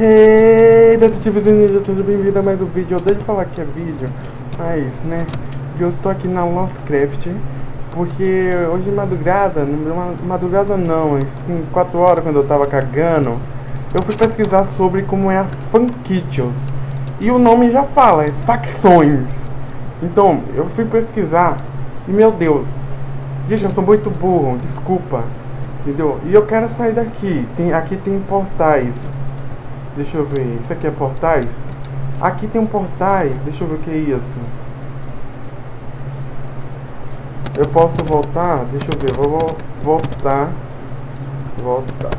Hey, detetives ninja, seja bem-vindo a mais um vídeo. Eu de falar que é vídeo, mas, né, eu estou aqui na Lostcraft, porque hoje de madrugada, madrugada não, assim, 4 horas quando eu tava cagando, eu fui pesquisar sobre como é a Funkitious. E o nome já fala, é facções. Então, eu fui pesquisar e, meu Deus, gente, eu sou muito burro, desculpa, entendeu? E eu quero sair daqui, tem, aqui tem portais. Deixa eu ver, isso aqui é portais? Aqui tem um portais, deixa eu ver o que é isso. Eu posso voltar? Deixa eu ver, vou voltar. Voltar.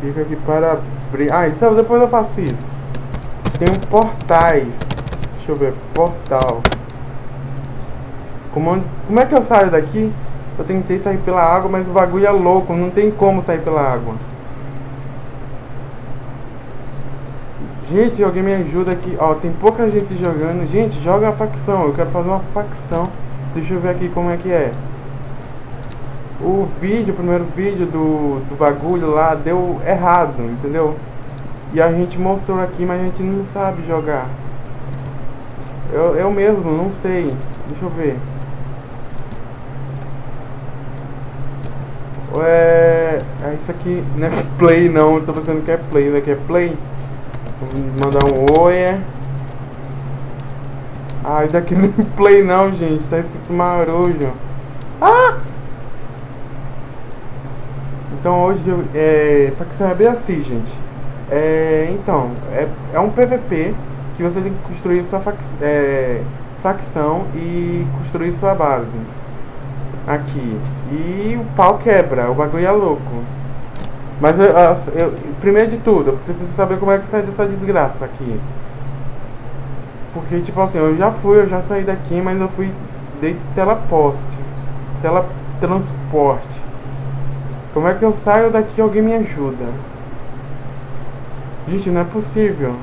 Fica aqui para abrir. Ah, então depois eu faço isso. Tem um portais. Deixa eu ver, portal. Como, como é que eu saio daqui? Eu tentei sair pela água, mas o bagulho é louco, não tem como sair pela água. Gente, alguém me ajuda aqui. Ó, tem pouca gente jogando. Gente, joga a facção. Eu quero fazer uma facção. Deixa eu ver aqui como é que é. O vídeo, o primeiro vídeo do, do bagulho lá deu errado, entendeu? E a gente mostrou aqui, mas a gente não sabe jogar. Eu, eu mesmo não sei. Deixa eu ver. É, é isso aqui não é play não, eu tô pensando que é play, isso aqui é play. Vamos mandar um oi. Ah, daqui não é play não, gente. Tá escrito marujo. Ah! Então hoje é. Pra que saber assim, gente. É, então, é, é um PVP que você tem que construir sua fac, é, facção e construir sua base. Aqui. E o pau quebra, o bagulho é louco. Mas eu, eu, primeiro de tudo, eu preciso saber como é que sai dessa desgraça aqui. Porque, tipo assim, eu já fui, eu já saí daqui, mas eu fui. Dei teleposte. Teletransporte. Como é que eu saio daqui alguém me ajuda? Gente, não é possível.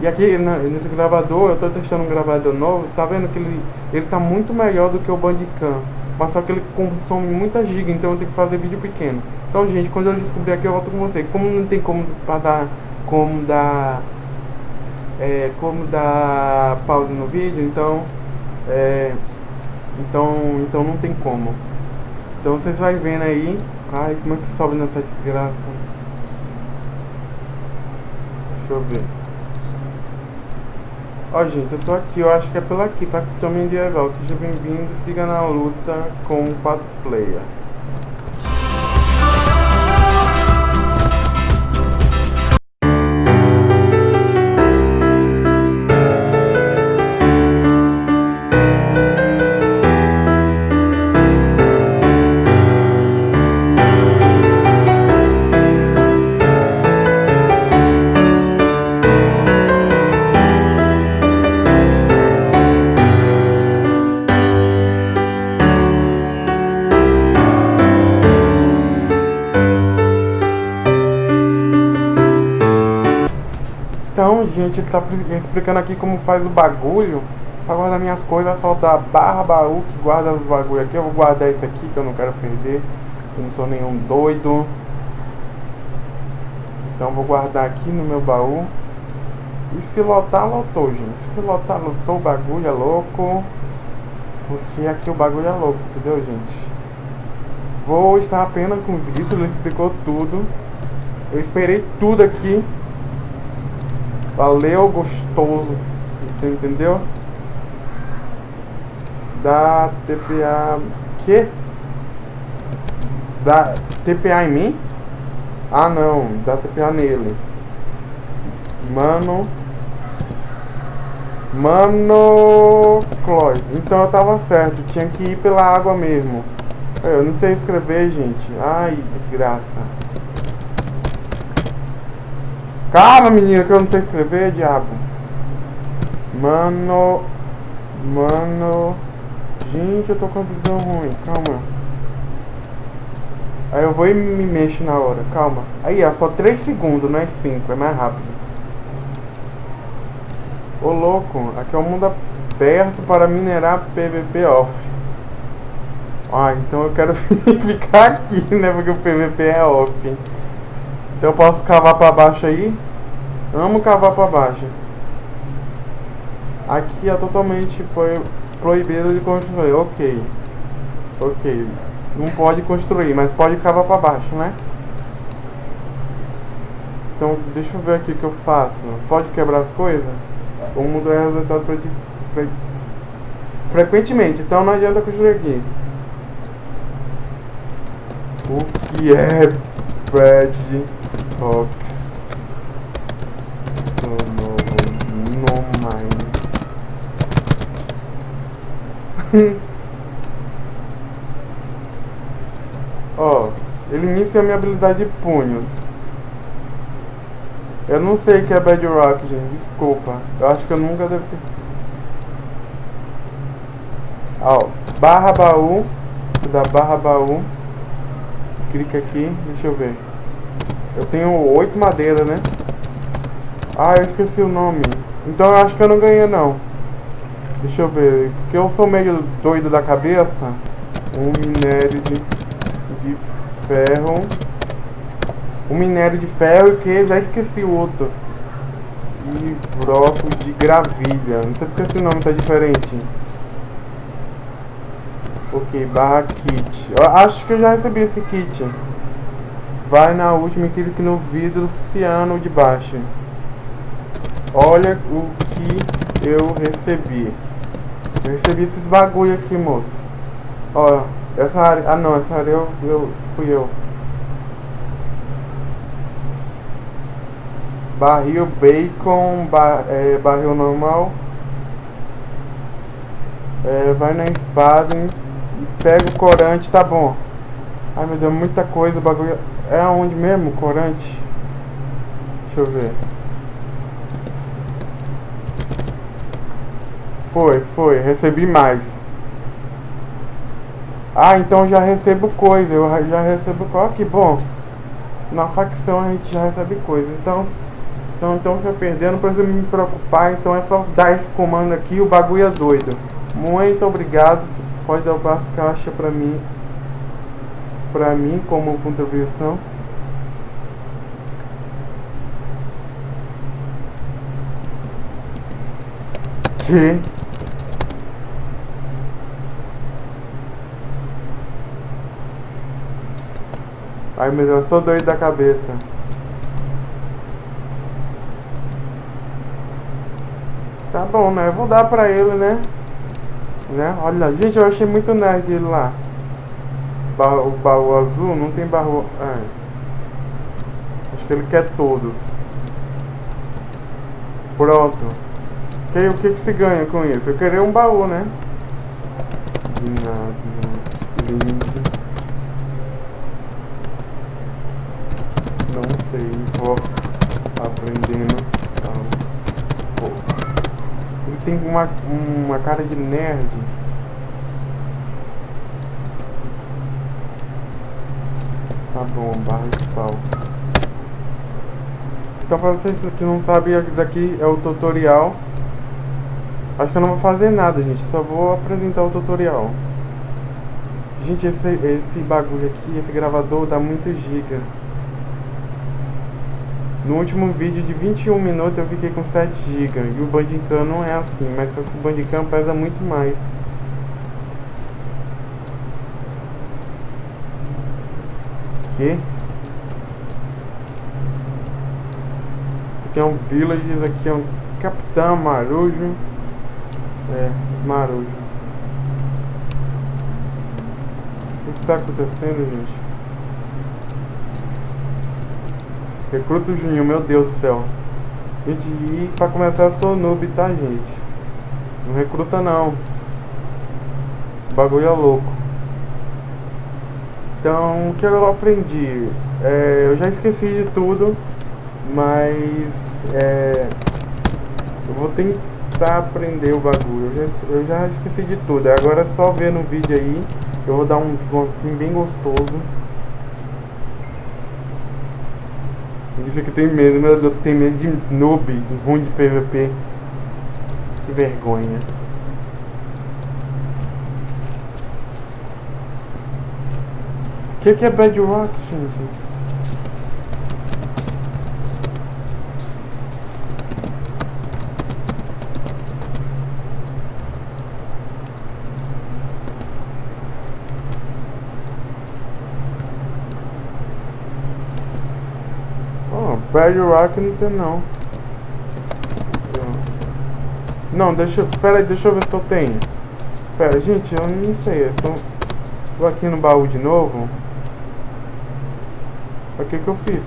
E aqui nesse gravador, eu tô testando um gravador novo, tá vendo que ele, ele tá muito melhor do que o Bandicam. Mas só que ele consome muita giga, então eu tenho que fazer vídeo pequeno. Então, gente, quando eu descobrir aqui, eu volto com você. Como não tem como dar, como dar, é, como dar pausa no vídeo, então, é, então, então não tem como. Então vocês vai vendo aí. Ai, como é que sobe nessa desgraça? Deixa eu ver. Ó, gente, eu tô aqui, eu acho que é pelo aqui, Facção Medieval. Seja bem-vindo, siga na luta com o 4 player. Tá explicando aqui como faz o bagulho Pra guardar minhas coisas, só da barra baú que guarda o bagulho aqui. Eu vou guardar esse aqui que eu não quero perder Eu não sou nenhum doido. Então vou guardar aqui no meu baú. E se lotar, lotou, gente. Se lotar, lotou, o bagulho é louco. Porque aqui o bagulho é louco, entendeu, gente? Vou estar apenas com isso, ele explicou tudo. Eu esperei tudo aqui Valeu, gostoso. Entendeu? Da TPA. Que? Da TPA em mim? Ah, não. Da TPA nele. Mano. Mano. Clóis. Então eu tava certo. Tinha que ir pela água mesmo. Eu não sei escrever, gente. Ai, desgraça. Calma, menina, que eu não sei escrever, diabo. Mano. Mano. Gente, eu tô com a visão ruim. Calma. Aí eu vou e me mexo na hora. Calma. Aí, é só 3 segundos, não é 5. É mais rápido. Ô, louco. Aqui é um mundo aberto para minerar PVP off. Ah, então eu quero ficar aqui, né? Porque o PVP é off. Então eu posso cavar pra baixo aí. Amo cavar pra baixo. Aqui é totalmente proibido de construir. Ok. Ok. Não pode construir, mas pode cavar pra baixo, né? Então, deixa eu ver aqui o que eu faço. Pode quebrar as coisas? Ou mudar o resultado pra fre frequentemente. Então não adianta construir aqui. O que é Brad Fox? Ó, ele inicia a minha habilidade de punhos. Eu não sei que é Bedrock, gente. Desculpa. Eu acho que eu nunca devo ter... Ó, barra baú. Da barra baú. Clica aqui. Deixa eu ver. Eu tenho oito madeiras, né? Ah, eu esqueci o nome. Então eu acho que eu não ganhei, não. Deixa eu ver. Porque eu sou meio doido da cabeça. Um minério de, de ferro o minério de ferro e que já esqueci o outro. E broco de gravilha. Não sei porque esse nome tá diferente. Ok, barra kit. Eu acho que eu já recebi esse kit. Vai na última e clique no vidro ciano de baixo. Olha o que eu recebi. Eu recebi esses bagulho aqui, moço. Ó, essa área... Ah, não, essa área eu, eu fui eu. barril bacon, bar, é, barril normal. É, vai na espada e pega o corante, tá bom. Ai meu Deus, muita coisa, bagulho. É aonde mesmo, corante? Deixa eu ver. Foi, foi, recebi mais. Ah, então já recebo coisa, eu já recebo coisa, que bom. Na facção a gente já recebe coisa, então então se eu perder, não precisa me preocupar. Então é só dar esse comando aqui o bagulho é doido. Muito obrigado. Pode dar as caixas pra mim. Pra mim como contribuição. Que? Ai meu Deus, eu sou doido da cabeça. Tá bom, né? Eu vou dar pra ele, né? né? Olha, gente, eu achei muito nerd ele lá. O baú azul não tem baú... É. Acho que ele quer todos. Pronto. Que, o que que se ganha com isso? Eu queria um baú, né? De nada. Lindo. Não sei. Vou aprendendo tem uma, uma cara de nerd. Tá bom, barra de pau. Então pra vocês que não sabem, isso aqui é o tutorial. Acho que eu não vou fazer nada, gente. Só vou apresentar o tutorial. Gente, esse, esse bagulho aqui, esse gravador dá muito giga. No último vídeo de 21 minutos eu fiquei com 7 GB e o Bandicam não é assim, mas só que o Bandicam pesa muito mais. Que? Isso aqui é um village, isso aqui é um Capitão Marujo. É, Marujo. O que está acontecendo, gente? Recruta o Juninho, meu Deus do céu. Gente, e pra começar eu sou noob, tá, gente? Não recruta não. O bagulho é louco. Então, o que eu aprendi? É, eu já esqueci de tudo, mas é, eu vou tentar aprender o bagulho. Eu já, eu já esqueci de tudo. Agora é só ver no vídeo aí. Eu vou dar um gostinho bem gostoso. Isso aqui tem medo, meu Deus, tem medo de noob, de ruim de PVP. Que vergonha. O que, que é Bedrock, gente? Bedrock não tem não. Não, deixa eu. Pera aí, deixa eu ver se eu tenho. Pera, gente, eu não sei. Eu só... Aqui no baú de novo. O que que eu fiz?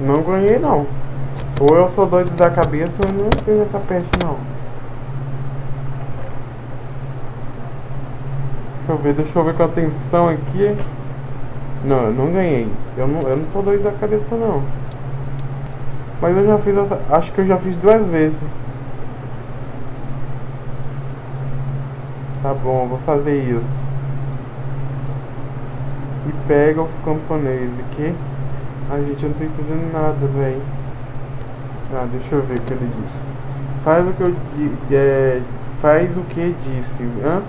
Não ganhei não. Ou eu sou doido da cabeça ou não tenho essa peste não. Eu ver, deixa eu ver com atenção aqui. Não, eu não ganhei. Eu não, eu não tô doido da cabeça não. Mas eu já fiz essa. Acho que eu já fiz duas vezes. Tá bom, vou fazer isso. E pega os camponeses aqui. A gente não tá entendendo nada, velho. Ah, deixa eu ver o que ele disse. Faz o que eu é, faz o que disse. Hã?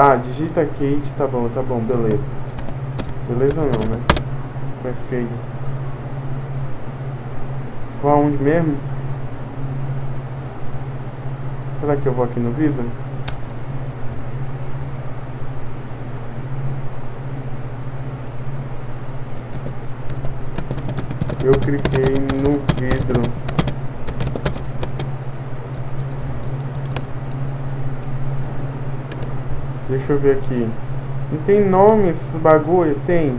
Ah, digita Kate, tá bom, tá bom, beleza. Beleza não, né? É feio. Vou aonde mesmo? Será que eu vou aqui no vidro? Eu cliquei no vidro. Deixa eu ver aqui. Não tem nome esses bagulho? Tem.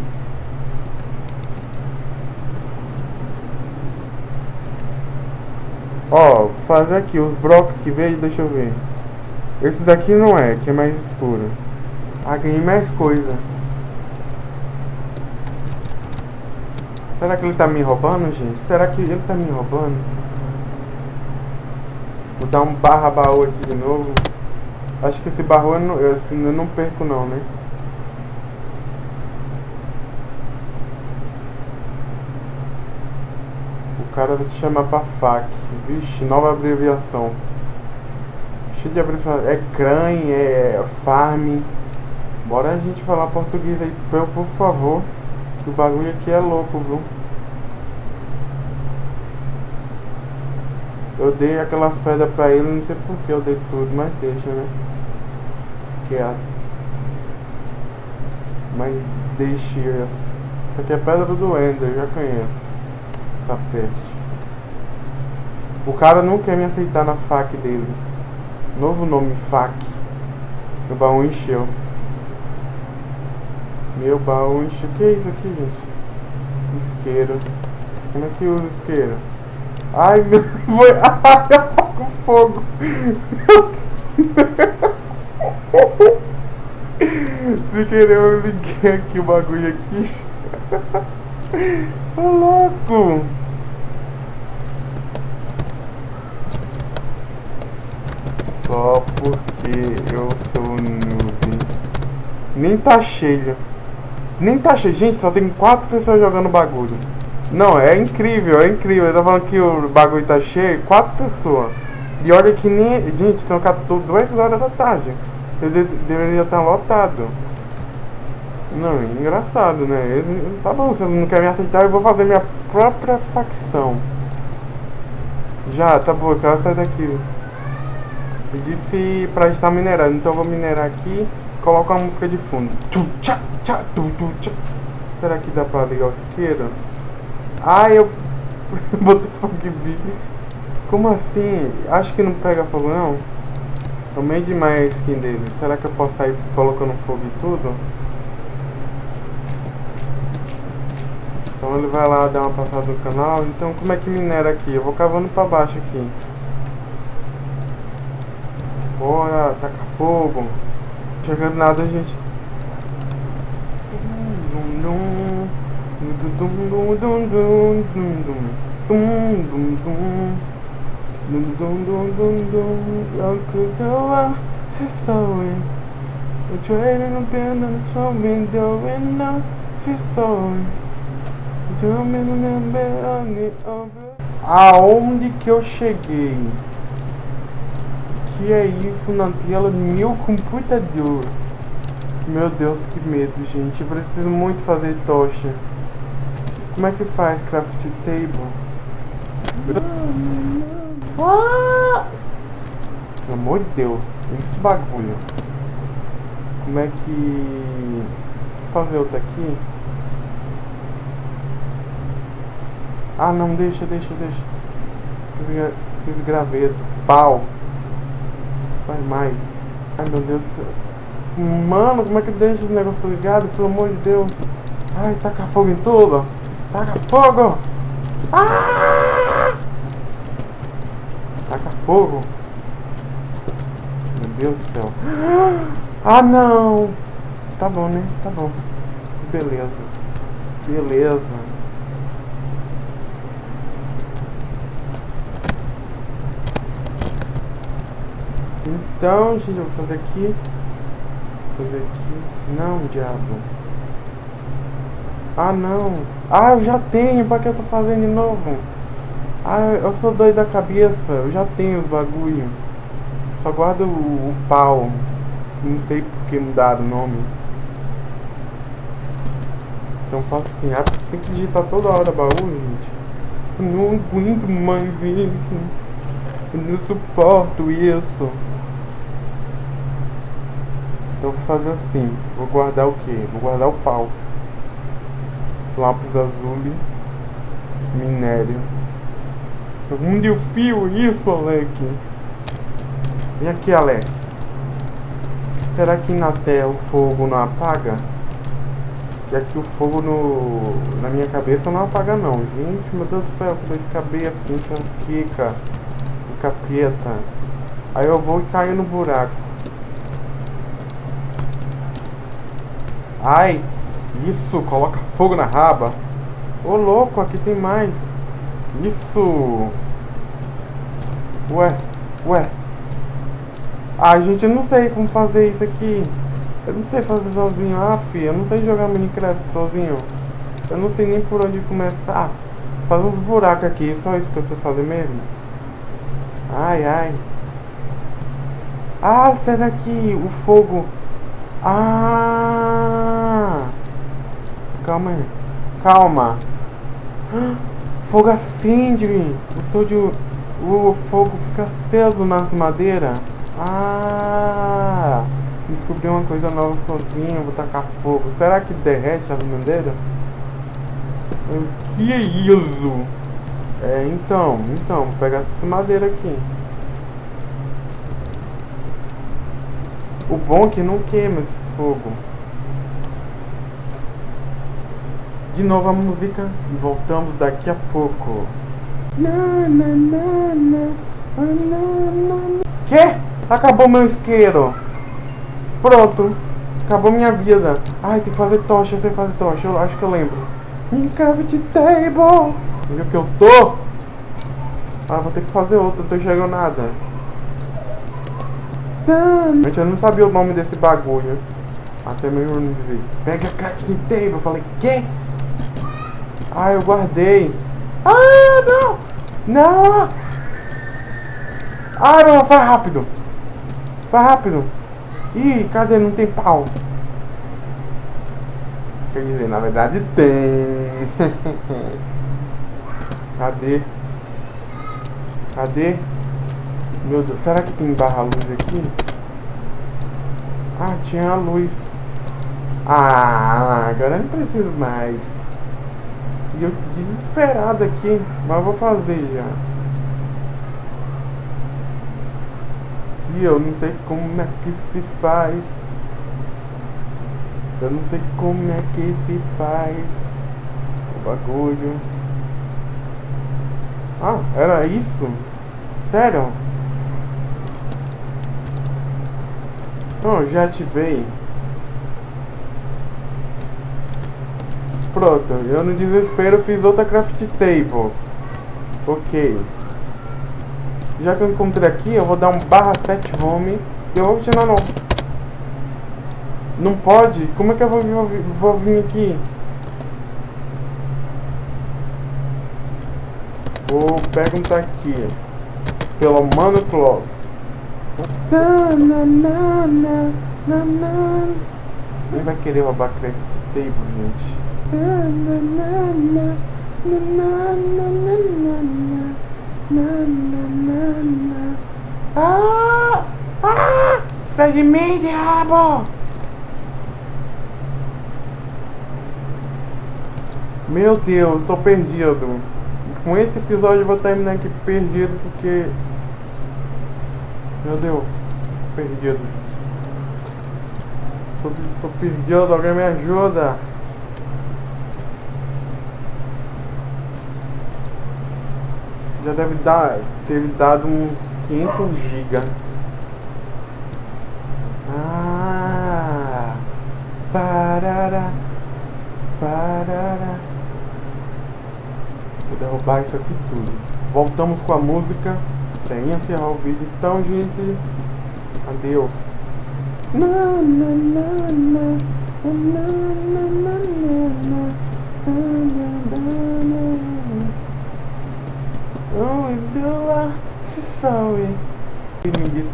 Ó, fazer aqui os blocos que veio, deixa eu ver. Esse daqui não é, que é mais escuro. Ah, ganhei mais coisa. Será que ele tá me roubando, gente? Será que ele tá me roubando? Vou dar um barra baú aqui de novo. Acho que esse barro eu não, eu, assim, eu não perco não, né? O cara vai te chamar pra FAC. Vixe, nova abreviação. Cheio de abreviação. É CRAN, é FARM. Bora a gente falar português aí, por favor. Que o bagulho aqui é louco, viu? Eu dei aquelas pedras pra ele, não sei por que eu dei tudo, mas deixa, né? Esquece. Mas deixe essa. Isso aqui é pedra do Ender, já conheço. Essa peste. O cara não quer me aceitar na fac dele. Novo nome, fac. Meu baú encheu. Meu baú encheu. O que é isso aqui, gente? Isqueiro. Como é que usa isqueiro? Ai, meu... Foi... Ai, eu com fogo. Sem querer eu liguei aqui o bagulho aqui. Ô louco! Só porque eu sou noob. Nem tá cheio. Nem tá cheio. Gente, só tem quatro pessoas jogando bagulho. Não, é incrível, é incrível. Eu tô falando que o bagulho tá cheio. Quatro pessoas. E olha que nem. Gente, estão duas horas da tarde. Eu de, deveria estar lotado. Não, é engraçado, né? Tá bom, você não quer me aceitar, eu vou fazer minha própria facção. Já, tá bom, eu quero sair daqui. Eu disse pra estar minerando, então eu vou minerar aqui coloco uma música de fundo. Será que dá pra ligar o isqueiro? Ah, eu botei funk beat. Como assim? Acho que não pega fogo não. Tomei demais a skin dele. Será que eu posso sair colocando fogo e tudo? Então ele vai lá dar uma passada no canal. Então como é que minera aqui? Eu vou cavando pra baixo aqui. Bora, taca fogo. Chegando nada, gente. Dum, dum, dum, We're trading a band and it's all been doing now on it over Aonde que eu cheguei? que é isso na tela do meu computador? Meu Deus, que medo, gente. Eu preciso muito fazer tocha. Como é que faz craft table? Pelo amor de Deus, esse bagulho. Como é que... Vou fazer outra aqui. Ah, não, deixa, deixa, deixa. Fiz, fiz graveto. Pau. Vai mais. Ai, meu Deus. Mano, como é que deixa esse negócio ligado? Pelo amor de Deus. Ai, taca fogo em tudo. Taca fogo. Ah! Taca fogo. Meu Deus do céu. Ah, não. Tá bom, né? Tá bom. Beleza. Beleza. Então, gente, eu vou fazer aqui. Vou fazer aqui. Não, diabo. Ah, não. Ah, eu já tenho. Pra que eu tô fazendo de novo? Ah, eu sou doido da cabeça. Eu já tenho os bagulho. Só guardo o, o pau. Não sei por que mudaram o nome. Então faço assim. Ah, tem que digitar toda hora baú, gente. Eu não aguento mais isso. Eu não suporto isso. Então vou fazer assim. Vou guardar o que? Vou guardar o pau. Lápis azul. Minério. Onde eu fio isso, Alec? Vem aqui, Alec. Será que na tela o fogo não apaga? Que aqui o fogo no, na minha cabeça não apaga não. Gente, meu Deus do céu, que dor de cabeça, que enxaqueca, que capeta. Aí eu vou e caio no buraco. Ai, isso, coloca fogo na raba. Ô louco, aqui tem mais. Isso. Ué, ué. Ah, gente, eu não sei como fazer isso aqui. Eu não sei fazer sozinho. Ah, filho, eu não sei jogar Minecraft sozinho. Eu não sei nem por onde começar. Faz uns buracos aqui, só isso que eu sei fazer mesmo. Ai, ai. Ah, será que o fogo ah! Calma aí. Calma. Fogo acende. O som de... O fogo fica aceso nas madeiras. Ah! Descobri uma coisa nova sozinho. Vou tacar fogo. Será que derrete as madeiras? Que é isso? É, então, então, vou pegar essa madeira aqui. O bom é que não queima esse fogo. De novo a música e voltamos daqui a pouco. Que? Acabou meu isqueiro. Pronto. Acabou minha vida. Ai, tem que fazer tocha. Eu sei fazer tocha. Eu acho que eu lembro. Minecraft Table. Onde é que eu tô? Ah, vou ter que fazer outra. Não tô enxergando nada. Gente, eu não sabia o nome desse bagulho. Até meu irmão dizer. Pega a crafting table. Eu falei, quê? Ah, eu guardei. Ah, não! Não! Ah, não, faz rápido. Faz rápido. Ih, cadê? Não tem pau. Quer dizer, na verdade tem. cadê? Cadê? Meu Deus, será que tem barra luz aqui? Ah, tinha a luz. Ah, agora não preciso mais. E eu desesperado aqui, mas vou fazer já. E eu não sei como é que se faz. Eu não sei como é que se faz o bagulho. Ah, era isso? Sério? Não, já ativei. Pronto, eu no desespero fiz outra craft table. Ok. Já que eu encontrei aqui, eu vou dar um barra set home. Eu vou continuar não. Não pode? Como é que eu vou, vou, vou vir aqui? Vou perguntar aqui. Pelo Mano Close. Na, na, na, na, na, na. Nem vai querer roubar craft table, gente. Ah! Ah! Sai de mim, diabo! Meu Deus, estou perdido. Com esse episódio eu vou terminar aqui perdido porque... Meu Deus, perdido. Estou perdido, alguém me ajuda. Já deve dar, ter dado uns 500 GB. Ah, parará, parará. Vou derrubar isso aqui tudo. Voltamos com a música pra encerrar o vídeo. Então, gente, adeus. Na, na, na, na, na, na,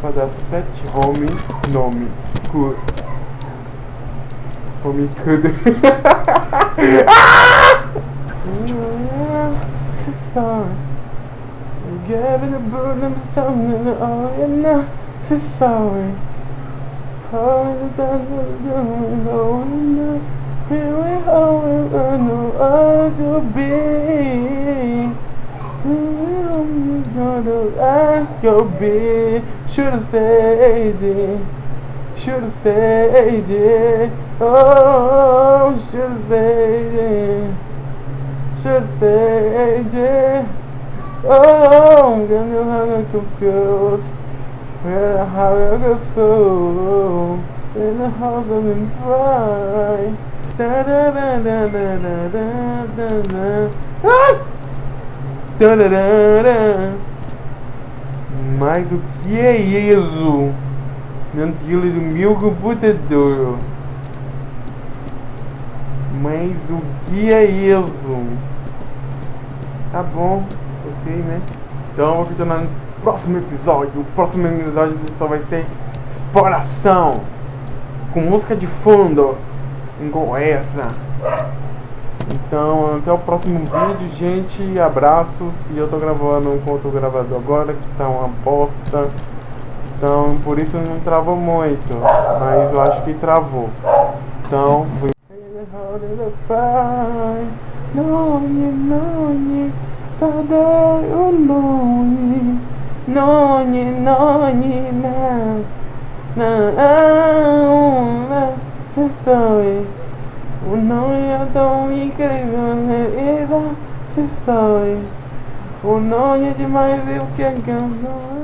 para sete home nome cu home cuda so sorry gave the burden of something oh you I'm gonna act your bitch. Should've stayed it. Should've stayed it. Oh, should've stayed it. Should've stayed it. Oh, I'm gonna have confused. Where the have you go through? In the house of the pride. Da da da da da da da da. Ah! Mas o que é isso? Tiro do meu computador. Mas o que é isso? Tá bom, ok, né? Então vou continuar no próximo episódio. O próximo episódio só vai ser exploração. Com música de fundo. Igual essa. Então, até o próximo vídeo, gente. Abraços. E eu tô gravando com outro gravador agora, que tá uma bosta. Então, por isso não travou muito. Mas eu acho que travou. Então, fui. Noni, noni, cadê o noni? Noni, noni, não, não, não, você sabe. O nome Un'ogni tão incrível e se sabe. sai Un'ogni demais é do que é canto